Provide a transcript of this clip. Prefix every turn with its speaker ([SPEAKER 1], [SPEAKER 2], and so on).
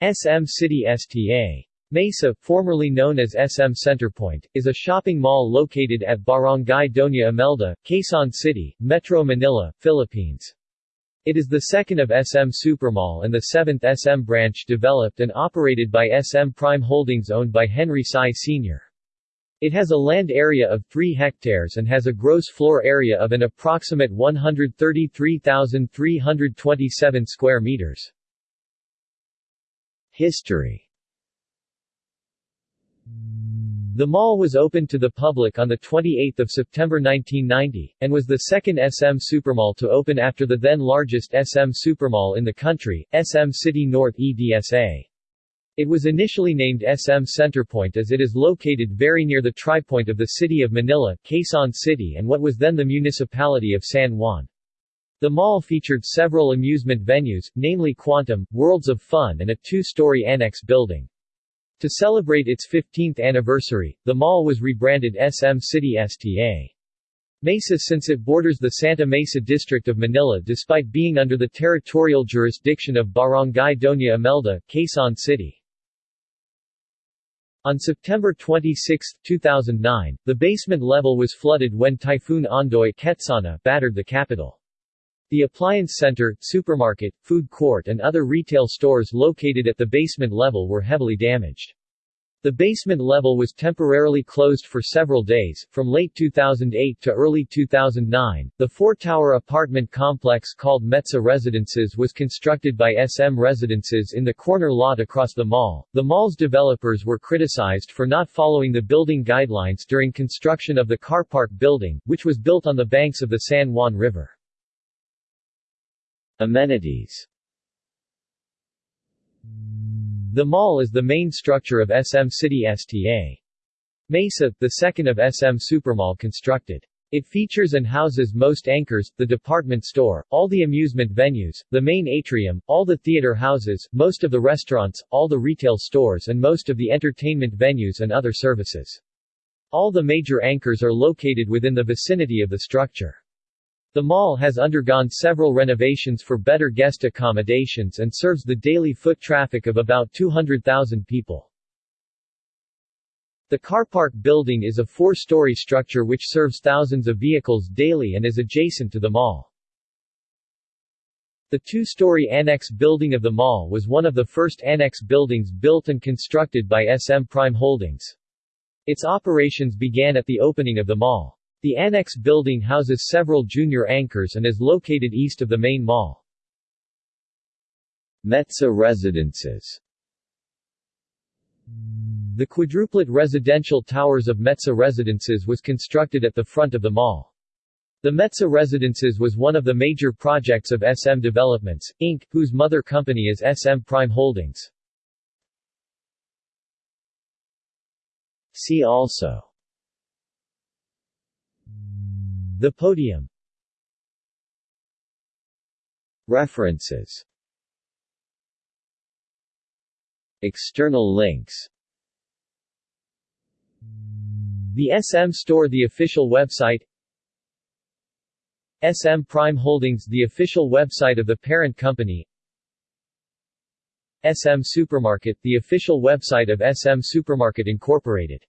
[SPEAKER 1] SM City STA. Mesa, formerly known as SM Centerpoint, is a shopping mall located at Barangay Doña Imelda, Quezon City, Metro Manila, Philippines. It is the second of SM Supermall and the seventh SM branch developed and operated by SM Prime Holdings owned by Henry Sy Sr. It has a land area of 3 hectares and has a gross floor area of an approximate 133,327 square meters. History The mall was opened to the public on 28 September 1990, and was the second SM Supermall to open after the then largest SM Supermall in the country, SM City North EDSA. It was initially named SM Centerpoint as it is located very near the tripoint of the city of Manila, Quezon City and what was then the municipality of San Juan. The mall featured several amusement venues, namely Quantum, Worlds of Fun and a two-story annex building. To celebrate its 15th anniversary, the mall was rebranded SM City STA. Mesa since it borders the Santa Mesa district of Manila despite being under the territorial jurisdiction of Barangay Doña Imelda, Quezon City. On September 26, 2009, the basement level was flooded when Typhoon Ondoy Ketsana battered the capital. The appliance center, supermarket, food court and other retail stores located at the basement level were heavily damaged. The basement level was temporarily closed for several days, from late 2008 to early 2009. The four-tower apartment complex called Mezza Residences was constructed by SM Residences in the corner lot across the mall. The mall's developers were criticized for not following the building guidelines during construction of the car park building, which was built on the banks of the San Juan River. Amenities The mall is the main structure of SM City STA. Mesa, the second of SM Supermall constructed. It features and houses most anchors, the department store, all the amusement venues, the main atrium, all the theater houses, most of the restaurants, all the retail stores and most of the entertainment venues and other services. All the major anchors are located within the vicinity of the structure. The mall has undergone several renovations for better guest accommodations and serves the daily foot traffic of about 200,000 people. The car park building is a four-story structure which serves thousands of vehicles daily and is adjacent to the mall. The two-story annex building of the mall was one of the first annex buildings built and constructed by SM Prime Holdings. Its operations began at the opening of the mall. The annex building houses several junior anchors and is located east of the main mall. Mezza Residences The quadruplet residential towers of Mezza Residences was constructed at the front of the mall. The Mezza Residences was one of the major projects of SM Developments, Inc., whose mother company is SM Prime Holdings. See also the podium. References. External links. The SM Store The official website. SM Prime Holdings The official website of the parent company. SM Supermarket The official website of SM Supermarket Incorporated